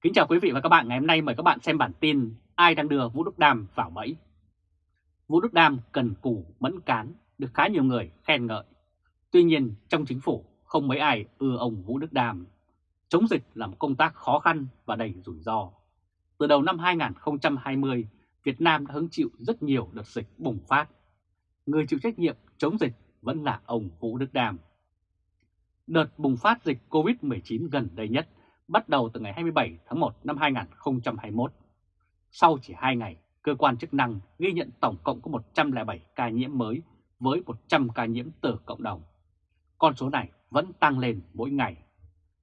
Kính chào quý vị và các bạn ngày hôm nay mời các bạn xem bản tin ai đang đưa Vũ Đức Đam vào bẫy. Vũ Đức Đam cần cù mẫn cán được khá nhiều người khen ngợi. Tuy nhiên trong chính phủ không mấy ai ưa ông Vũ Đức Đam. Chống dịch là một công tác khó khăn và đầy rủi ro. Từ đầu năm 2020, Việt Nam đã hứng chịu rất nhiều đợt dịch bùng phát. Người chịu trách nhiệm chống dịch vẫn là ông Vũ Đức Đam. Đợt bùng phát dịch COVID-19 gần đây nhất bắt đầu từ ngày 27 tháng 1 năm 2021. Sau chỉ 2 ngày, cơ quan chức năng ghi nhận tổng cộng có 107 ca nhiễm mới với 100 ca nhiễm từ cộng đồng. Con số này vẫn tăng lên mỗi ngày.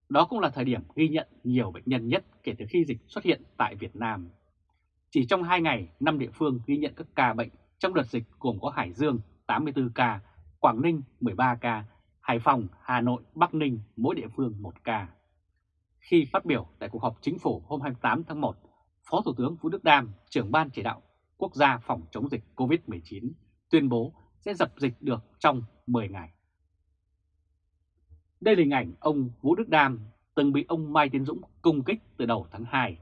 Đó cũng là thời điểm ghi nhận nhiều bệnh nhân nhất kể từ khi dịch xuất hiện tại Việt Nam. Chỉ trong 2 ngày, 5 địa phương ghi nhận các ca bệnh trong đợt dịch gồm có Hải Dương 84 ca, Quảng Ninh 13 ca, Hải Phòng, Hà Nội, Bắc Ninh mỗi địa phương 1 ca. Khi phát biểu tại cuộc họp chính phủ hôm 28 tháng 1, Phó Thủ tướng Vũ Đức Đam, trưởng ban chỉ đạo quốc gia phòng chống dịch COVID-19, tuyên bố sẽ dập dịch được trong 10 ngày. Đây là hình ảnh ông Vũ Đức Đam từng bị ông Mai Tiến Dũng công kích từ đầu tháng 2.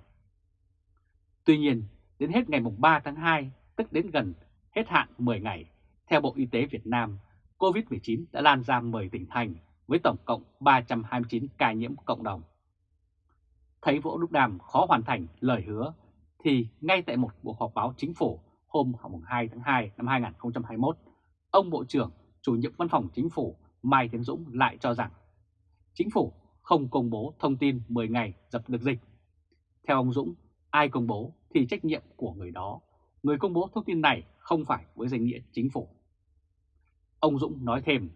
Tuy nhiên, đến hết ngày 3 tháng 2, tức đến gần hết hạn 10 ngày, theo Bộ Y tế Việt Nam, COVID-19 đã lan ra 10 tỉnh thành với tổng cộng 329 ca nhiễm cộng đồng. Thấy Vũ Đức Đàm khó hoàn thành lời hứa, thì ngay tại một cuộc họp báo chính phủ hôm 2 tháng 2 năm 2021, ông Bộ trưởng chủ nhiệm văn phòng chính phủ Mai Tiến Dũng lại cho rằng chính phủ không công bố thông tin 10 ngày dập được dịch. Theo ông Dũng, ai công bố thì trách nhiệm của người đó. Người công bố thông tin này không phải với danh nghĩa chính phủ. Ông Dũng nói thêm,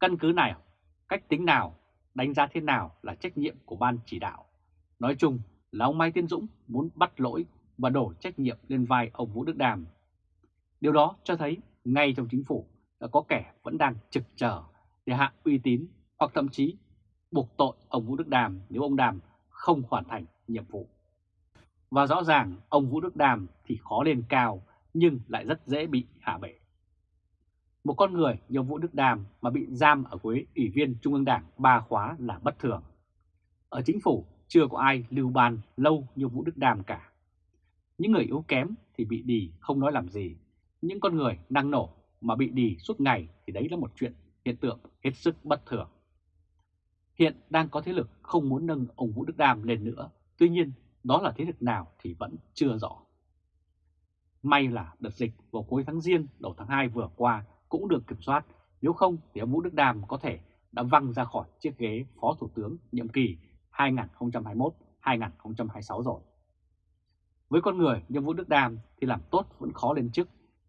căn cứ nào, cách tính nào, đánh giá thế nào là trách nhiệm của ban chỉ đạo. Nói chung là ông Mai Tiến Dũng muốn bắt lỗi và đổ trách nhiệm lên vai ông Vũ Đức Đàm. Điều đó cho thấy ngay trong chính phủ đã có kẻ vẫn đang trực chờ để hạ uy tín hoặc thậm chí buộc tội ông Vũ Đức Đàm nếu ông Đàm không hoàn thành nhiệm vụ. Và rõ ràng ông Vũ Đức Đàm thì khó lên cao nhưng lại rất dễ bị hạ bệ. Một con người như Vũ Đức Đàm mà bị giam ở ghế ủy viên Trung ương Đảng ba khóa là bất thường. Ở chính phủ chưa có ai lưu ban lâu như Vũ Đức Đàm cả. Những người yếu kém thì bị đì không nói làm gì. Những con người năng nổ mà bị đì suốt ngày thì đấy là một chuyện hiện tượng hết sức bất thường. Hiện đang có thế lực không muốn nâng ông Vũ Đức Đàm lên nữa. Tuy nhiên, đó là thế lực nào thì vẫn chưa rõ. May là đợt dịch vào cuối tháng Giêng, đầu tháng 2 vừa qua cũng được kiểm soát. Nếu không thì ông Vũ Đức Đàm có thể đã văng ra khỏi chiếc ghế Phó Thủ tướng nhiệm kỳ 2021-2026 rồi. Với con người như Vũ Đức Đam thì làm tốt vẫn khó lên chức,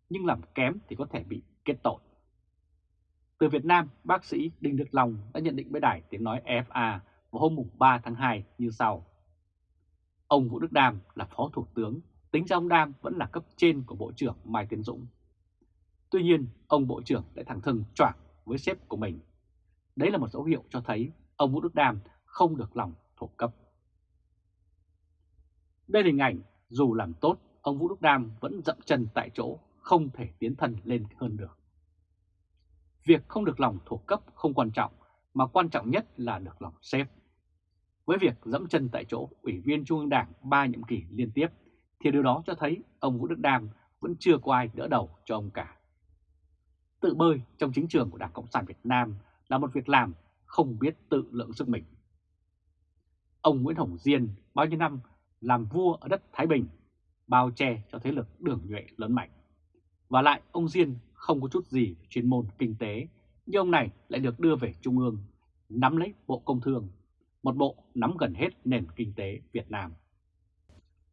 nhưng làm kém thì có thể bị kết tội. Từ Việt Nam, bác sĩ Đinh Đức Long đã nhận định với đài tiếng nói FA vào hôm 3 tháng 2 như sau. Ông Vũ Đức Đam là Phó Thủ tướng, tính ra ông Đam vẫn là cấp trên của Bộ trưởng Mai Tiến Dũng. Tuy nhiên, ông Bộ trưởng lại thẳng thừng choảng với sếp của mình. Đấy là một dấu hiệu cho thấy ông Vũ Đức Đam không được lòng thuộc cấp. Đây là hình ảnh dù làm tốt, ông Vũ Đức Đam vẫn dậm chân tại chỗ, không thể tiến thân lên hơn được. Việc không được lòng thuộc cấp không quan trọng, mà quan trọng nhất là được lòng sếp. Với việc dẫm chân tại chỗ Ủy viên Trung ương Đảng ba nhiệm kỳ liên tiếp, thì điều đó cho thấy ông Vũ Đức Đam vẫn chưa có ai đỡ đầu cho ông cả. Tự bơi trong chính trường của Đảng Cộng sản Việt Nam là một việc làm không biết tự lượng sức mình. Ông Nguyễn Hồng Diên bao nhiêu năm làm vua ở đất Thái Bình, bao che cho thế lực đường nhuệ lớn mạnh. Và lại ông Diên không có chút gì chuyên môn kinh tế, nhưng ông này lại được đưa về Trung ương, nắm lấy Bộ Công Thương, một bộ nắm gần hết nền kinh tế Việt Nam.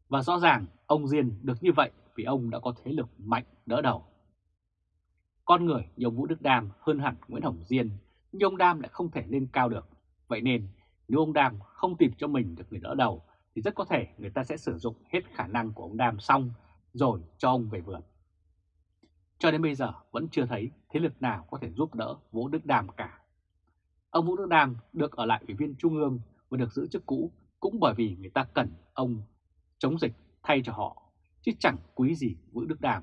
Và rõ ràng ông Diên được như vậy vì ông đã có thế lực mạnh đỡ đầu. Con người như Vũ Đức Đam hơn hẳn Nguyễn Hồng Diên, nhưng ông Đam lại không thể lên cao được. Vậy nên nếu ông Đam không tìm cho mình được người đỡ đầu thì rất có thể người ta sẽ sử dụng hết khả năng của ông Đam xong rồi cho ông về vườn. Cho đến bây giờ vẫn chưa thấy thế lực nào có thể giúp đỡ Vũ Đức Đam cả. Ông Vũ Đức Đam được ở lại Ủy viên Trung ương và được giữ chức cũ cũng bởi vì người ta cần ông chống dịch thay cho họ, chứ chẳng quý gì Vũ Đức Đam.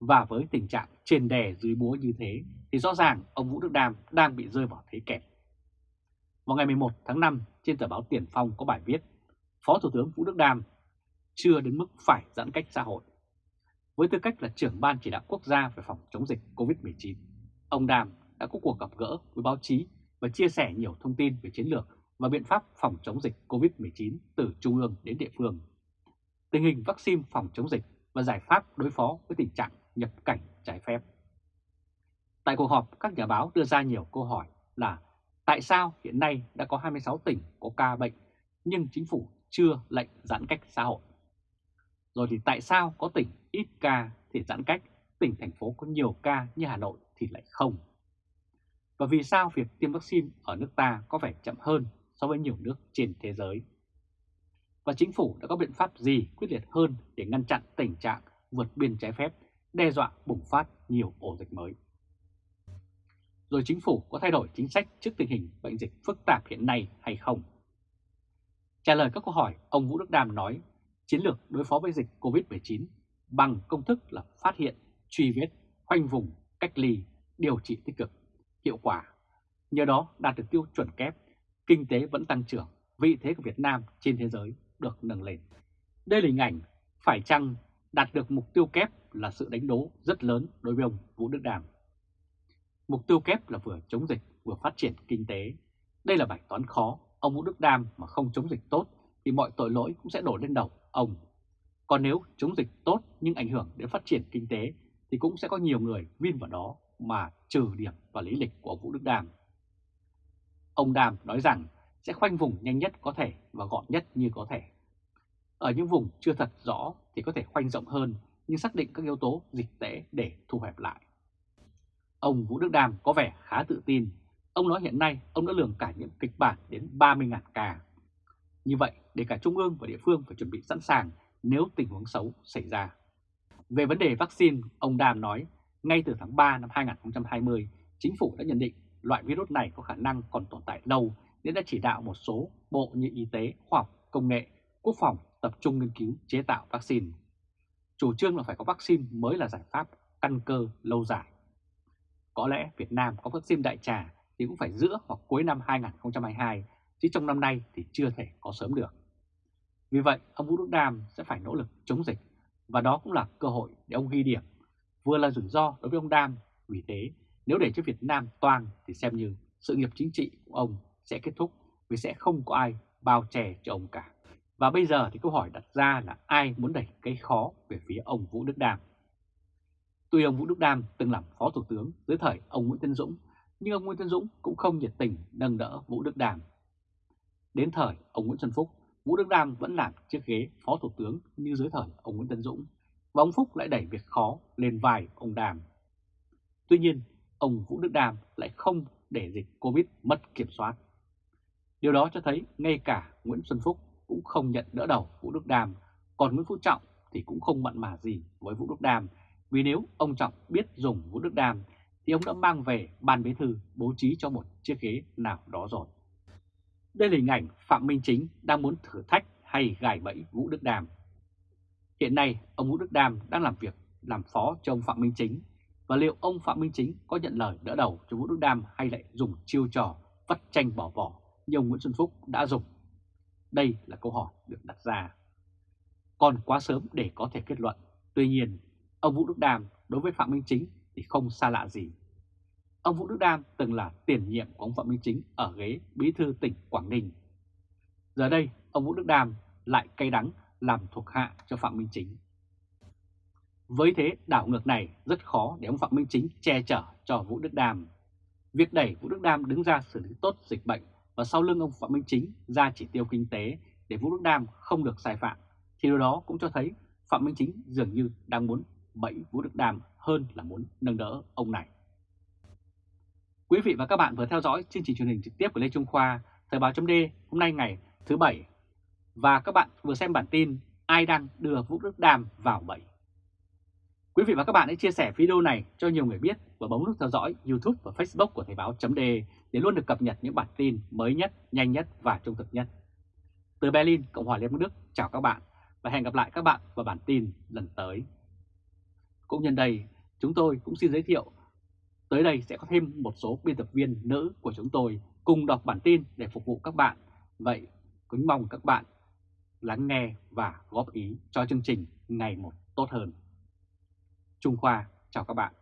Và với tình trạng trên đè dưới búa như thế thì rõ ràng ông Vũ Đức Đam đang bị rơi vào thế kẹt. Vào ngày 11 tháng 5 trên tờ báo Tiền Phong có bài viết Phó Thủ tướng Vũ Đức Đam chưa đến mức phải giãn cách xã hội. Với tư cách là trưởng ban chỉ đạo quốc gia về phòng chống dịch COVID-19, ông Đam đã có cuộc gặp gỡ với báo chí và chia sẻ nhiều thông tin về chiến lược và biện pháp phòng chống dịch COVID-19 từ trung ương đến địa phương, tình hình vaccine phòng chống dịch và giải pháp đối phó với tình trạng nhập cảnh trái phép. Tại cuộc họp, các nhà báo đưa ra nhiều câu hỏi là tại sao hiện nay đã có 26 tỉnh có ca bệnh nhưng chính phủ chưa lệnh giãn cách xã hội? Rồi thì tại sao có tỉnh ít ca thì giãn cách, tỉnh thành phố có nhiều ca như Hà Nội thì lại không? Và vì sao việc tiêm vaccine ở nước ta có vẻ chậm hơn so với nhiều nước trên thế giới? Và chính phủ đã có biện pháp gì quyết liệt hơn để ngăn chặn tình trạng vượt biên trái phép, đe dọa bùng phát nhiều ổ dịch mới? Rồi chính phủ có thay đổi chính sách trước tình hình bệnh dịch phức tạp hiện nay hay không? Trả lời các câu hỏi, ông Vũ Đức Đam nói chiến lược đối phó với dịch COVID-19 bằng công thức là phát hiện, truy vết, khoanh vùng, cách ly, điều trị tích cực, hiệu quả. Nhờ đó đạt được tiêu chuẩn kép, kinh tế vẫn tăng trưởng, vị thế của Việt Nam trên thế giới được nâng lên. Đây là hình ảnh phải chăng đạt được mục tiêu kép là sự đánh đố rất lớn đối với ông Vũ Đức Đàm. Mục tiêu kép là vừa chống dịch vừa phát triển kinh tế. Đây là bài toán khó, ông Vũ Đức Đam mà không chống dịch tốt thì mọi tội lỗi cũng sẽ đổ lên đầu ông. Còn nếu chống dịch tốt nhưng ảnh hưởng đến phát triển kinh tế thì cũng sẽ có nhiều người vin vào đó mà trừ điểm và lý lịch của ông Vũ Đức Đàm. Ông Đàm nói rằng sẽ khoanh vùng nhanh nhất có thể và gọn nhất như có thể. Ở những vùng chưa thật rõ thì có thể khoanh rộng hơn nhưng xác định các yếu tố dịch tễ để thu hẹp lại. Ông Vũ Đức Đàm có vẻ khá tự tin. Ông nói hiện nay ông đã lường cả những kịch bản đến 30.000 ca. Như vậy, để cả Trung ương và địa phương phải chuẩn bị sẵn sàng nếu tình huống xấu xảy ra. Về vấn đề vaccine, ông Đàm nói, ngay từ tháng 3 năm 2020, chính phủ đã nhận định loại virus này có khả năng còn tồn tại lâu nên đã chỉ đạo một số bộ như Y tế, Khoa học, Công nghệ, Quốc phòng tập trung nghiên cứu chế tạo vaccine. Chủ trương là phải có vaccine mới là giải pháp căn cơ lâu dài. Có lẽ Việt Nam có vaccine đại trà thì cũng phải giữa hoặc cuối năm 2022 chứ trong năm nay thì chưa thể có sớm được. Vì vậy, ông Vũ Đức Đam sẽ phải nỗ lực chống dịch và đó cũng là cơ hội để ông ghi điểm, vừa là rủi ro đối với ông Đam. Vì thế, nếu để cho Việt Nam toang thì xem như sự nghiệp chính trị của ông sẽ kết thúc vì sẽ không có ai bao che cho ông cả. Và bây giờ thì câu hỏi đặt ra là ai muốn đẩy cái khó về phía ông Vũ Đức Đàm? Tuy ông Vũ Đức Đam từng làm phó thủ tướng dưới thời ông Nguyễn Tân Dũng, nhưng ông Nguyễn Tân Dũng cũng không nhiệt tình nâng đỡ Vũ Đức Đam Đến thời ông Nguyễn Xuân Phúc, Vũ Đức Đam vẫn làm chiếc ghế phó thủ tướng như dưới thời ông Nguyễn Tân Dũng, và ông Phúc lại đẩy việc khó lên vai ông Đàm. Tuy nhiên, ông Vũ Đức Đam lại không để dịch Covid mất kiểm soát. Điều đó cho thấy ngay cả Nguyễn Xuân Phúc cũng không nhận đỡ đầu Vũ Đức Đam, còn Nguyễn Phú Trọng thì cũng không mặn mà gì với Vũ Đức Đam, vì nếu ông Trọng biết dùng Vũ Đức Đam thì ông đã mang về ban bí thư bố trí cho một chiếc ghế nào đó rồi. Đây là hình ảnh Phạm Minh Chính đang muốn thử thách hay gài bẫy Vũ Đức Đàm. Hiện nay, ông Vũ Đức Đàm đang làm việc làm phó cho ông Phạm Minh Chính và liệu ông Phạm Minh Chính có nhận lời đỡ đầu cho Vũ Đức Đàm hay lại dùng chiêu trò vắt tranh bỏ vỏ như ông Nguyễn Xuân Phúc đã dùng? Đây là câu hỏi được đặt ra. Còn quá sớm để có thể kết luận. Tuy nhiên, ông Vũ Đức đam đối với Phạm Minh Chính thì không xa lạ gì. Ông Vũ Đức Đam từng là tiền nhiệm của ông Phạm Minh Chính ở ghế bí thư tỉnh Quảng Ninh. Giờ đây, ông Vũ Đức Đam lại cay đắng làm thuộc hạ cho Phạm Minh Chính. Với thế đảo ngược này rất khó để ông Phạm Minh Chính che chở cho Vũ Đức Đam. Việc đẩy Vũ Đức Đam đứng ra xử lý tốt dịch bệnh và sau lưng ông Phạm Minh Chính ra chỉ tiêu kinh tế để Vũ Đức Đam không được sai phạm, thì điều đó cũng cho thấy Phạm Minh Chính dường như đang muốn bẫy Vũ Đức Đam hơn là muốn nâng đỡ ông này. Quý vị và các bạn vừa theo dõi chương trình truyền hình trực tiếp của Lê Trung Khoa, Thời báo chấm hôm nay ngày thứ Bảy. Và các bạn vừa xem bản tin ai đang đưa Vũ Đức Đam vào bẫy. Quý vị và các bạn hãy chia sẻ video này cho nhiều người biết và bấm nút theo dõi YouTube và Facebook của Thời báo chấm để luôn được cập nhật những bản tin mới nhất, nhanh nhất và trung thực nhất. Từ Berlin, Cộng hòa Liên bang Đức, chào các bạn và hẹn gặp lại các bạn vào bản tin lần tới. Cũng nhân đây, chúng tôi cũng xin giới thiệu Tới đây sẽ có thêm một số biên tập viên nữ của chúng tôi cùng đọc bản tin để phục vụ các bạn. Vậy, kính mong các bạn lắng nghe và góp ý cho chương trình ngày một tốt hơn. Trung Khoa chào các bạn.